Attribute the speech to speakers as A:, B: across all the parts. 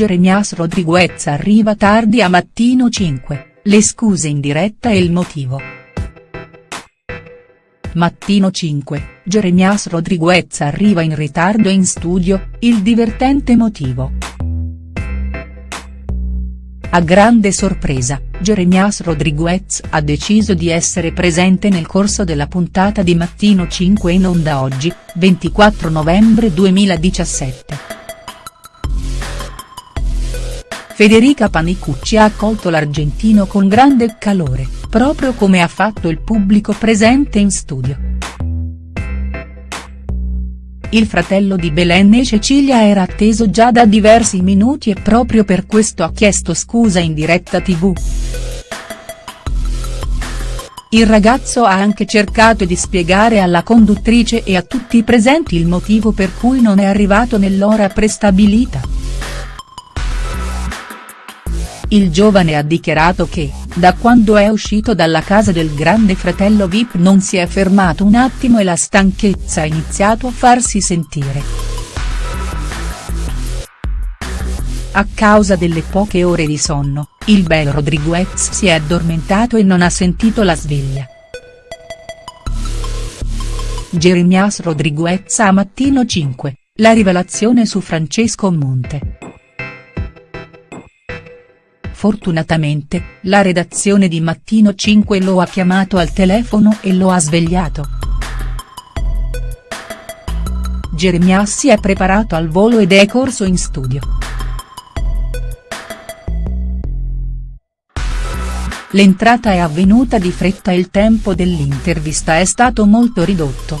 A: Jeremias Rodriguez arriva tardi a Mattino 5, le scuse in diretta e il motivo. Mattino 5, Jeremias Rodriguez arriva in ritardo in studio, il divertente motivo. A grande sorpresa, Jeremias Rodriguez ha deciso di essere presente nel corso della puntata di Mattino 5 in onda oggi, 24 novembre 2017. Federica Panicucci ha accolto l'argentino con grande calore, proprio come ha fatto il pubblico presente in studio. Il fratello di Belen e Cecilia era atteso già da diversi minuti e proprio per questo ha chiesto scusa in diretta tv. Il ragazzo ha anche cercato di spiegare alla conduttrice e a tutti i presenti il motivo per cui non è arrivato nell'ora prestabilita. Il giovane ha dichiarato che, da quando è uscito dalla casa del grande fratello Vip non si è fermato un attimo e la stanchezza ha iniziato a farsi sentire. A causa delle poche ore di sonno, il bel Rodriguez si è addormentato e non ha sentito la sveglia. Jeremias Rodriguez a Mattino 5, la rivelazione su Francesco Monte. Fortunatamente, la redazione di Mattino 5 lo ha chiamato al telefono e lo ha svegliato. Jeremias si è preparato al volo ed è corso in studio. L'entrata è avvenuta di fretta e il tempo dell'intervista è stato molto ridotto.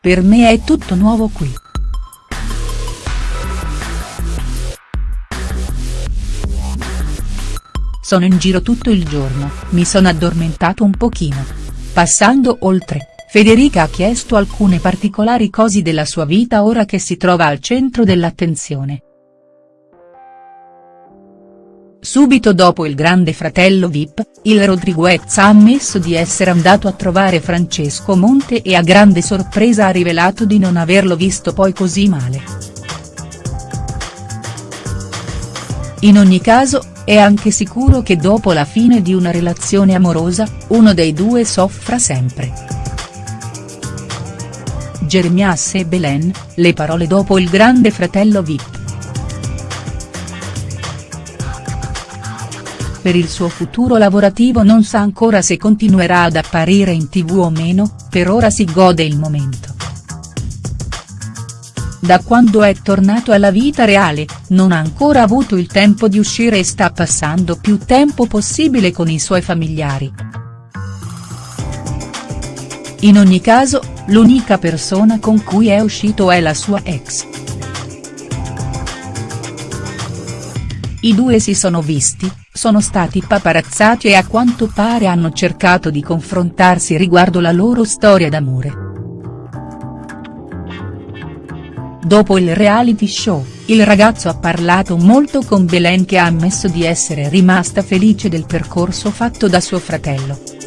A: Per me è tutto nuovo qui. Sono in giro tutto il giorno, mi sono addormentato un pochino. Passando oltre, Federica ha chiesto alcune particolari cose della sua vita ora che si trova al centro dell'attenzione. Subito dopo il grande fratello Vip, il Rodriguez ha ammesso di essere andato a trovare Francesco Monte e a grande sorpresa ha rivelato di non averlo visto poi così male. In ogni caso, è anche sicuro che dopo la fine di una relazione amorosa, uno dei due soffra sempre. Jeremias e Belen, le parole dopo il grande fratello Vip. Per il suo futuro lavorativo non sa ancora se continuerà ad apparire in tv o meno, per ora si gode il momento. Da quando è tornato alla vita reale, non ha ancora avuto il tempo di uscire e sta passando più tempo possibile con i suoi familiari. In ogni caso, l'unica persona con cui è uscito è la sua ex. I due si sono visti, sono stati paparazzati e a quanto pare hanno cercato di confrontarsi riguardo la loro storia d'amore. Dopo il reality show, il ragazzo ha parlato molto con Belen che ha ammesso di essere rimasta felice del percorso fatto da suo fratello.